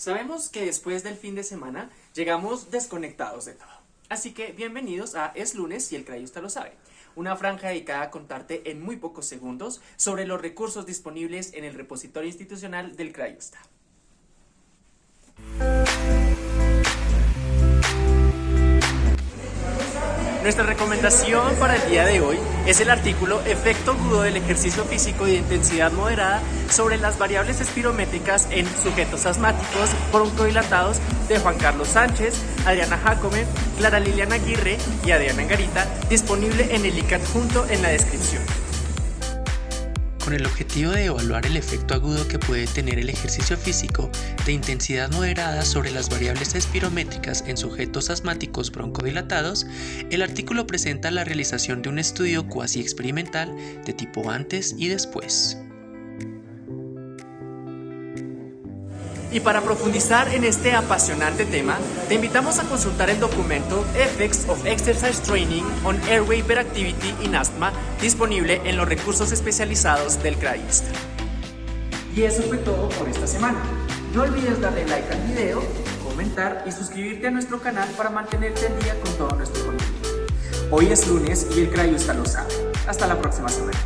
Sabemos que después del fin de semana llegamos desconectados de todo. Así que bienvenidos a Es lunes y el Crayusta lo sabe. Una franja dedicada a contarte en muy pocos segundos sobre los recursos disponibles en el repositorio institucional del Crayusta. Nuestra recomendación para el día de hoy es el artículo Efecto agudo del ejercicio físico de intensidad moderada sobre las variables espirométricas en sujetos asmáticos broncodilatados de Juan Carlos Sánchez, Adriana Jacome, Clara Liliana Aguirre y Adriana Garita, disponible en el link adjunto en la descripción con el objetivo de evaluar el efecto agudo que puede tener el ejercicio físico de intensidad moderada sobre las variables espirométricas en sujetos asmáticos broncodilatados, el artículo presenta la realización de un estudio cuasi experimental de tipo antes y después. Y para profundizar en este apasionante tema, te invitamos a consultar el documento Effects of Exercise Training on Airway Hyperactivity in Asthma, disponible en los recursos especializados del CRAIST. Y eso fue todo por esta semana. No olvides darle like al video, comentar y suscribirte a nuestro canal para mantenerte al día con todo nuestro contenido. Hoy es lunes y el CRAIST lo sabe. Hasta la próxima semana.